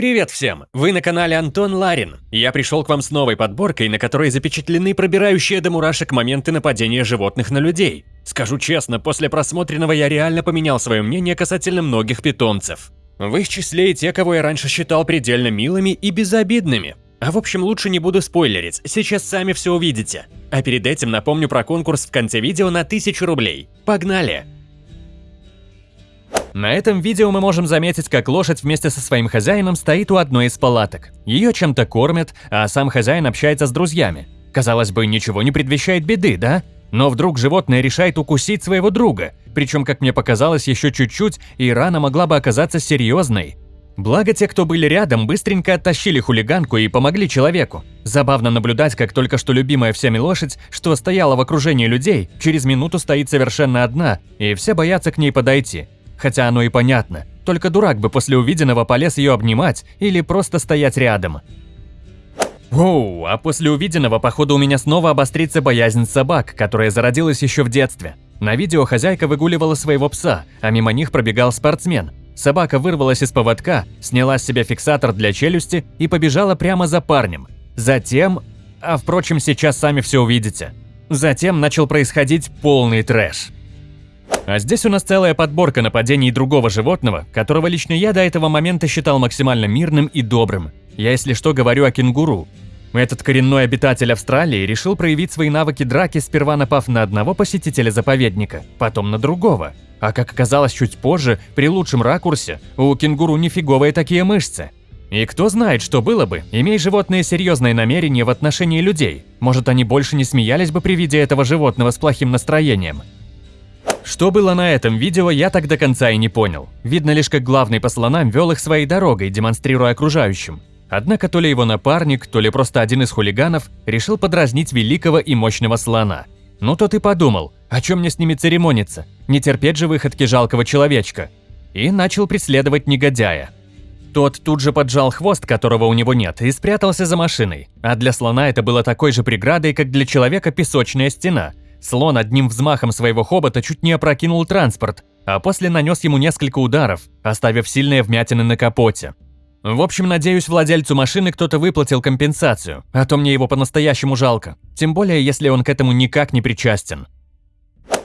Привет всем! Вы на канале Антон Ларин. Я пришел к вам с новой подборкой, на которой запечатлены пробирающие до мурашек моменты нападения животных на людей. Скажу честно, после просмотренного я реально поменял свое мнение касательно многих питомцев. В их числе и те, кого я раньше считал предельно милыми и безобидными. А в общем, лучше не буду спойлерить, сейчас сами все увидите. А перед этим напомню про конкурс в конце видео на 1000 рублей. Погнали! На этом видео мы можем заметить, как лошадь вместе со своим хозяином стоит у одной из палаток. Ее чем-то кормят, а сам хозяин общается с друзьями. Казалось бы, ничего не предвещает беды, да? Но вдруг животное решает укусить своего друга, причем, как мне показалось, еще чуть-чуть, и рана могла бы оказаться серьезной. Благо те, кто были рядом, быстренько оттащили хулиганку и помогли человеку. Забавно наблюдать, как только что любимая всеми лошадь, что стояла в окружении людей, через минуту стоит совершенно одна, и все боятся к ней подойти. Хотя оно и понятно, только дурак бы после увиденного полез ее обнимать или просто стоять рядом. Воу, а после увиденного, походу, у меня снова обострится боязнь собак, которая зародилась еще в детстве. На видео хозяйка выгуливала своего пса, а мимо них пробегал спортсмен. Собака вырвалась из поводка, сняла с себя фиксатор для челюсти и побежала прямо за парнем. Затем... А впрочем, сейчас сами все увидите. Затем начал происходить полный трэш. А здесь у нас целая подборка нападений другого животного, которого лично я до этого момента считал максимально мирным и добрым. Я, если что, говорю о кенгуру. Этот коренной обитатель Австралии решил проявить свои навыки драки, сперва напав на одного посетителя заповедника, потом на другого. А как оказалось чуть позже, при лучшем ракурсе, у кенгуру нифиговые такие мышцы. И кто знает, что было бы, имея животные серьезные намерения в отношении людей. Может, они больше не смеялись бы при виде этого животного с плохим настроением. Что было на этом видео, я так до конца и не понял. Видно лишь, как главный по слонам вел их своей дорогой, демонстрируя окружающим. Однако то ли его напарник, то ли просто один из хулиганов решил подразнить великого и мощного слона. Ну тот и подумал, о чем мне с ними церемониться, не терпеть же выходки жалкого человечка. И начал преследовать негодяя. Тот тут же поджал хвост, которого у него нет, и спрятался за машиной. А для слона это было такой же преградой, как для человека песочная стена – Слон одним взмахом своего хобота чуть не опрокинул транспорт, а после нанес ему несколько ударов, оставив сильные вмятины на капоте. В общем, надеюсь, владельцу машины кто-то выплатил компенсацию, а то мне его по-настоящему жалко, тем более, если он к этому никак не причастен.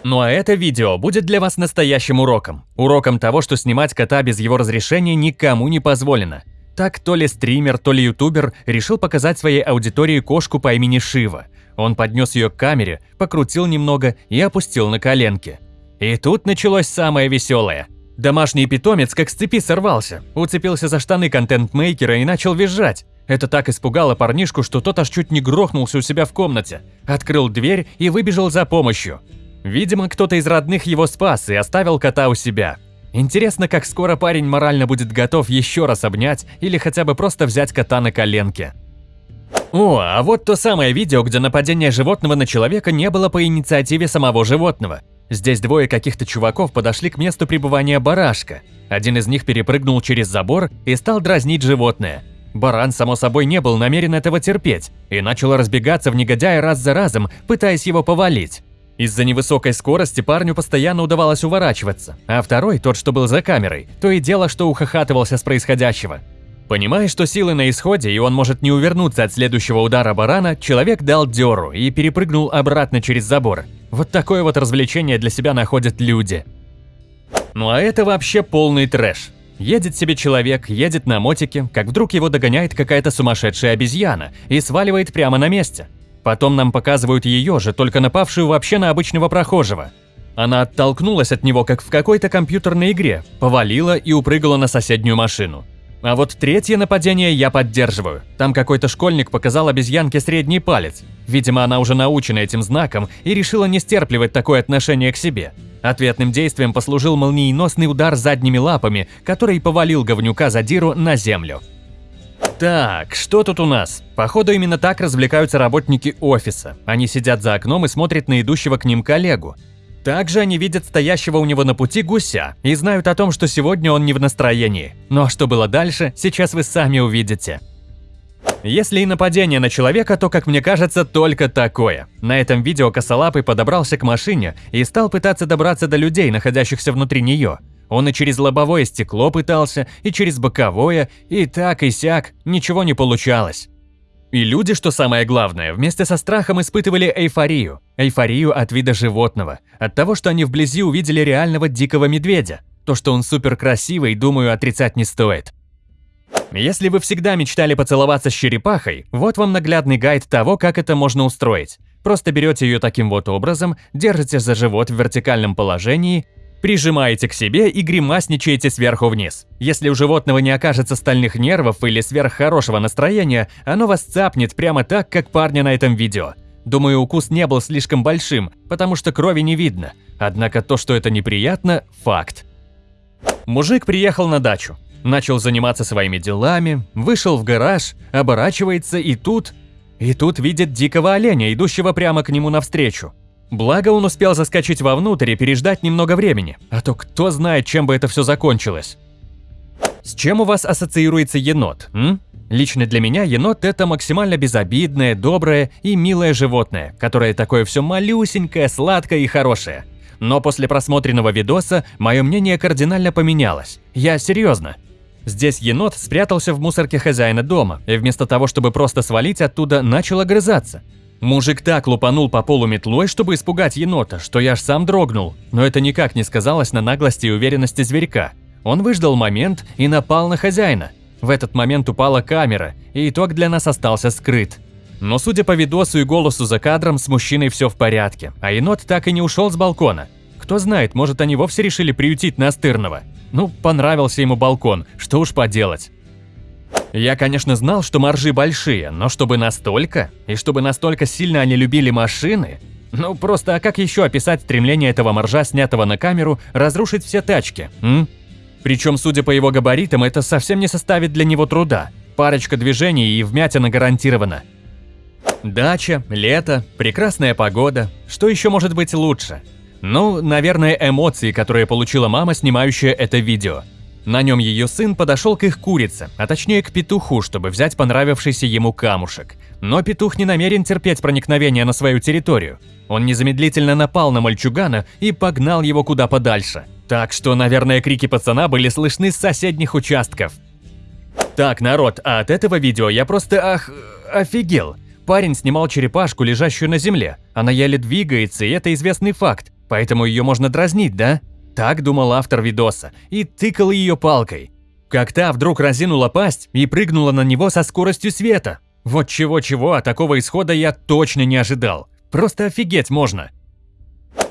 Ну а это видео будет для вас настоящим уроком. Уроком того, что снимать кота без его разрешения никому не позволено. Так то ли стример, то ли ютубер решил показать своей аудитории кошку по имени Шива – он поднес ее к камере, покрутил немного и опустил на коленки. И тут началось самое веселое. Домашний питомец как с цепи сорвался, уцепился за штаны контент-мейкера и начал визжать. Это так испугало парнишку, что тот аж чуть не грохнулся у себя в комнате, открыл дверь и выбежал за помощью. Видимо, кто-то из родных его спас и оставил кота у себя. Интересно, как скоро парень морально будет готов еще раз обнять или хотя бы просто взять кота на коленки. О, а вот то самое видео, где нападение животного на человека не было по инициативе самого животного. Здесь двое каких-то чуваков подошли к месту пребывания барашка. Один из них перепрыгнул через забор и стал дразнить животное. Баран, само собой, не был намерен этого терпеть и начал разбегаться в негодяя раз за разом, пытаясь его повалить. Из-за невысокой скорости парню постоянно удавалось уворачиваться, а второй, тот, что был за камерой, то и дело, что ухахатывался с происходящего. Понимая, что силы на исходе и он может не увернуться от следующего удара барана, человек дал дёру и перепрыгнул обратно через забор. Вот такое вот развлечение для себя находят люди. Ну а это вообще полный трэш. Едет себе человек, едет на мотике, как вдруг его догоняет какая-то сумасшедшая обезьяна и сваливает прямо на месте. Потом нам показывают ее же, только напавшую вообще на обычного прохожего. Она оттолкнулась от него, как в какой-то компьютерной игре, повалила и упрыгала на соседнюю машину. А вот третье нападение я поддерживаю. Там какой-то школьник показал обезьянке средний палец. Видимо, она уже научена этим знаком и решила не стерпливать такое отношение к себе. Ответным действием послужил молниеносный удар задними лапами, который повалил говнюка задиру на землю. Так, что тут у нас? Походу именно так развлекаются работники офиса. Они сидят за окном и смотрят на идущего к ним коллегу. Также они видят стоящего у него на пути гуся и знают о том, что сегодня он не в настроении. Но что было дальше, сейчас вы сами увидите. Если и нападение на человека, то, как мне кажется, только такое. На этом видео косолапый подобрался к машине и стал пытаться добраться до людей, находящихся внутри нее. Он и через лобовое стекло пытался, и через боковое, и так, и сяк, ничего не получалось. И люди, что самое главное, вместе со страхом испытывали эйфорию. Эйфорию от вида животного, от того, что они вблизи увидели реального дикого медведя. То, что он супер красивый, думаю, отрицать не стоит. Если вы всегда мечтали поцеловаться с черепахой, вот вам наглядный гайд того, как это можно устроить. Просто берете ее таким вот образом, держите за живот в вертикальном положении, прижимаете к себе и гримасничаете сверху вниз. Если у животного не окажется стальных нервов или сверххорошего настроения, оно вас цапнет прямо так, как парня на этом видео. Думаю, укус не был слишком большим, потому что крови не видно. Однако то, что это неприятно – факт. Мужик приехал на дачу начал заниматься своими делами, вышел в гараж, оборачивается и тут... И тут видит дикого оленя, идущего прямо к нему навстречу. Благо он успел заскочить вовнутрь и переждать немного времени, а то кто знает, чем бы это все закончилось. С чем у вас ассоциируется енот, м? Лично для меня енот – это максимально безобидное, доброе и милое животное, которое такое все малюсенькое, сладкое и хорошее. Но после просмотренного видоса мое мнение кардинально поменялось. Я серьезно. Здесь енот спрятался в мусорке хозяина дома и вместо того, чтобы просто свалить оттуда, начал огрызаться. Мужик так лупанул по полу метлой, чтобы испугать енота, что я аж сам дрогнул, но это никак не сказалось на наглости и уверенности зверька. Он выждал момент и напал на хозяина. В этот момент упала камера, и итог для нас остался скрыт. Но судя по видосу и голосу за кадром, с мужчиной все в порядке, а енот так и не ушел с балкона. Кто знает, может они вовсе решили приютить настырного. Ну, понравился ему балкон, что уж поделать. Я, конечно, знал, что маржи большие, но чтобы настолько, и чтобы настолько сильно они любили машины, ну просто, а как еще описать стремление этого моржа, снятого на камеру, разрушить все тачки, м? Причем, судя по его габаритам, это совсем не составит для него труда. Парочка движений и вмятина гарантирована. Дача, лето, прекрасная погода. Что еще может быть лучше? Ну, наверное, эмоции, которые получила мама, снимающая это видео. На нем ее сын подошел к их курице, а точнее к петуху, чтобы взять понравившийся ему камушек. Но петух не намерен терпеть проникновение на свою территорию. Он незамедлительно напал на мальчугана и погнал его куда подальше. Так что, наверное, крики пацана были слышны с соседних участков. Так, народ, а от этого видео я просто ах... офигел. Парень снимал черепашку, лежащую на земле. Она еле двигается, и это известный факт. Поэтому ее можно дразнить, да? Так думал автор видоса и тыкал ее палкой. Как та вдруг разинула пасть и прыгнула на него со скоростью света. Вот чего-чего, а такого исхода я точно не ожидал. Просто офигеть можно.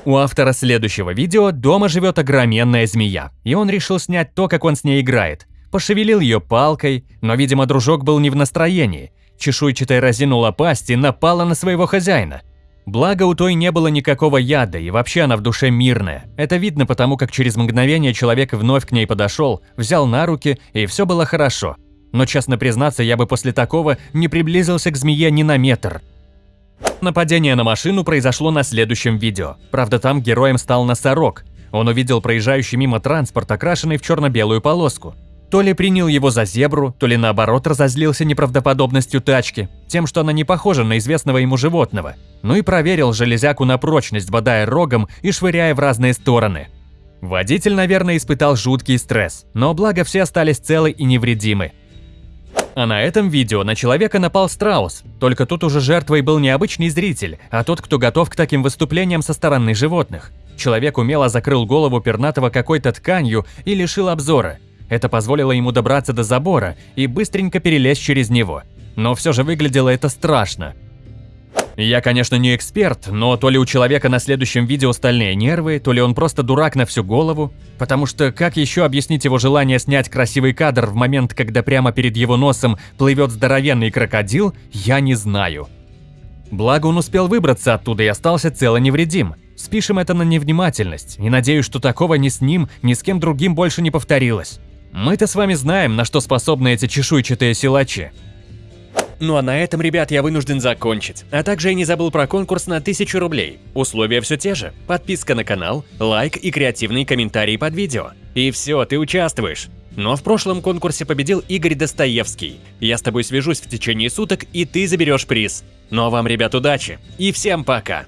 У автора следующего видео дома живет огроменная змея, и он решил снять то, как он с ней играет. Пошевелил ее палкой, но, видимо, дружок был не в настроении. Чешуйчатая разинула пасть и напала на своего хозяина. Благо у той не было никакого яда, и вообще она в душе мирная. Это видно потому, как через мгновение человек вновь к ней подошел, взял на руки, и все было хорошо. Но, честно признаться, я бы после такого не приблизился к змее ни на метр. Нападение на машину произошло на следующем видео. Правда, там героем стал носорог. Он увидел проезжающий мимо транспорт, окрашенный в черно-белую полоску. То ли принял его за зебру, то ли наоборот разозлился неправдоподобностью тачки, тем, что она не похожа на известного ему животного. Ну и проверил железяку на прочность, бодая рогом и швыряя в разные стороны. Водитель, наверное, испытал жуткий стресс, но благо все остались целы и невредимы. А на этом видео на человека напал страус, только тут уже жертвой был не обычный зритель, а тот, кто готов к таким выступлениям со стороны животных. Человек умело закрыл голову пернатого какой-то тканью и лишил обзора – это позволило ему добраться до забора и быстренько перелезть через него. Но все же выглядело это страшно. Я, конечно, не эксперт, но то ли у человека на следующем видео стальные нервы, то ли он просто дурак на всю голову, потому что как еще объяснить его желание снять красивый кадр в момент, когда прямо перед его носом плывет здоровенный крокодил, я не знаю. Благо он успел выбраться оттуда и остался цело невредим. Спишем это на невнимательность, и надеюсь, что такого ни с ним, ни с кем другим больше не повторилось. Мы-то с вами знаем, на что способны эти чешуйчатые силачи. Ну а на этом, ребят, я вынужден закончить. А также я не забыл про конкурс на 1000 рублей. Условия все те же. Подписка на канал, лайк и креативный комментарий под видео. И все, ты участвуешь. Но в прошлом конкурсе победил Игорь Достоевский. Я с тобой свяжусь в течение суток, и ты заберешь приз. Ну а вам, ребят, удачи. И всем пока.